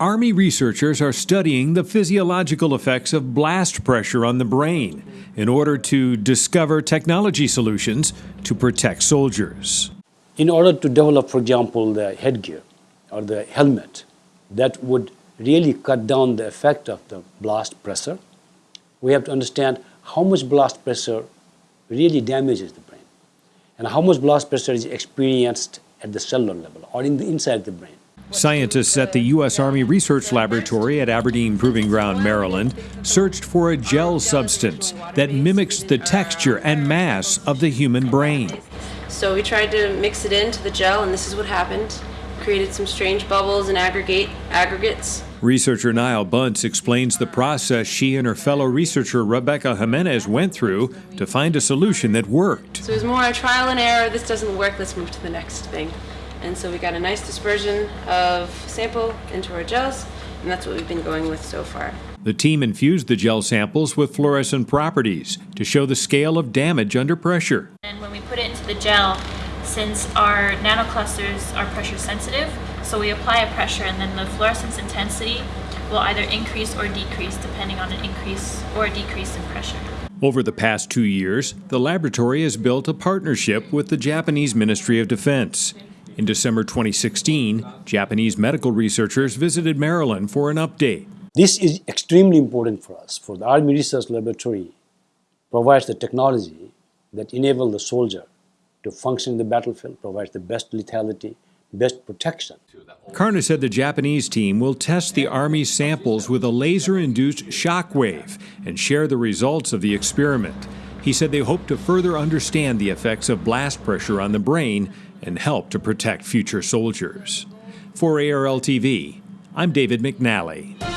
Army researchers are studying the physiological effects of blast pressure on the brain in order to discover technology solutions to protect soldiers. In order to develop, for example, the headgear or the helmet that would really cut down the effect of the blast pressure, we have to understand how much blast pressure really damages the brain and how much blast pressure is experienced at the cellular level or in the inside of the brain. Scientists at the U.S. Army Research Laboratory at Aberdeen Proving Ground, Maryland, searched for a gel substance that mimics the texture and mass of the human brain. So we tried to mix it into the gel, and this is what happened. Created some strange bubbles and aggregate aggregates. Researcher Niall Bunce explains the process she and her fellow researcher Rebecca Jimenez went through to find a solution that worked. So it was more a trial and error. This doesn't work, let's move to the next thing. And so we got a nice dispersion of sample into our gels, and that's what we've been going with so far. The team infused the gel samples with fluorescent properties to show the scale of damage under pressure. And when we put it into the gel, since our nanoclusters are pressure sensitive, so we apply a pressure and then the fluorescence intensity will either increase or decrease depending on an increase or a decrease in pressure. Over the past two years, the laboratory has built a partnership with the Japanese Ministry of Defense. In December 2016, Japanese medical researchers visited Maryland for an update. This is extremely important for us, for the Army Research Laboratory provides the technology that enable the soldier to function in the battlefield, provides the best lethality, best protection. Karna said the Japanese team will test the Army's samples with a laser-induced shock wave and share the results of the experiment. He said they hope to further understand the effects of blast pressure on the brain and help to protect future soldiers. For ARL TV, I'm David McNally.